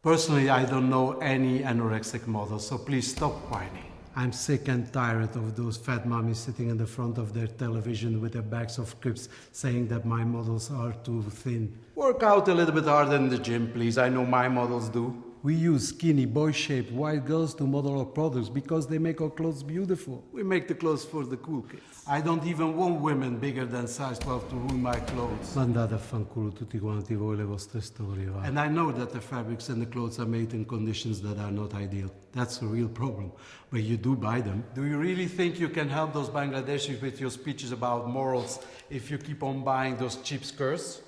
Personally, I don't know any anorexic model, so please stop whining. I'm sick and tired of those fat mummies sitting in the front of their television with their bags of crisps saying that my models are too thin. Work out a little bit harder in the gym, please. I know my models do. We use skinny, boy-shaped white girls to model our products because they make our clothes beautiful. We make the clothes for the cool kids. I don't even want women bigger than size 12 to ruin my clothes. Mandate a fanculo tutti quanti voi le vostre storie, va. And I know that the fabrics and the clothes are made in conditions that are not ideal. That's a real problem. But you do buy them. Do you really think you can help those Bangladeshis with your speeches about morals if you keep on buying those cheap skirts?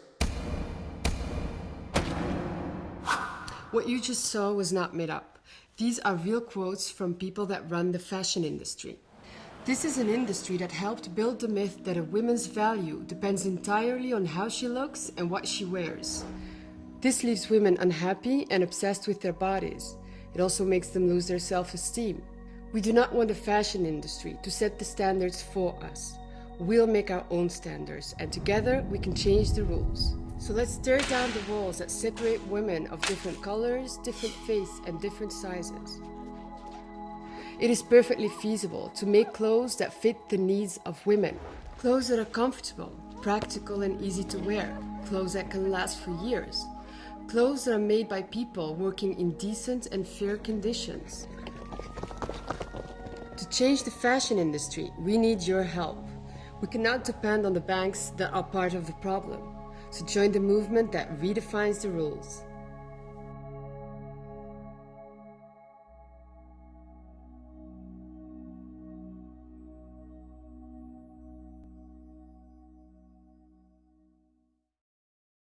What you just saw was not made up. These are real quotes from people that run the fashion industry. This is an industry that helped build the myth that a woman's value depends entirely on how she looks and what she wears. This leaves women unhappy and obsessed with their bodies. It also makes them lose their self-esteem. We do not want the fashion industry to set the standards for us. We'll make our own standards, and together we can change the rules. So let's tear down the walls that separate women of different colors, different faiths, and different sizes. It is perfectly feasible to make clothes that fit the needs of women. Clothes that are comfortable, practical, and easy to wear. Clothes that can last for years. Clothes that are made by people working in decent and fair conditions. To change the fashion industry, we need your help. We cannot depend on the banks that are part of the problem. So join the movement that redefines the rules.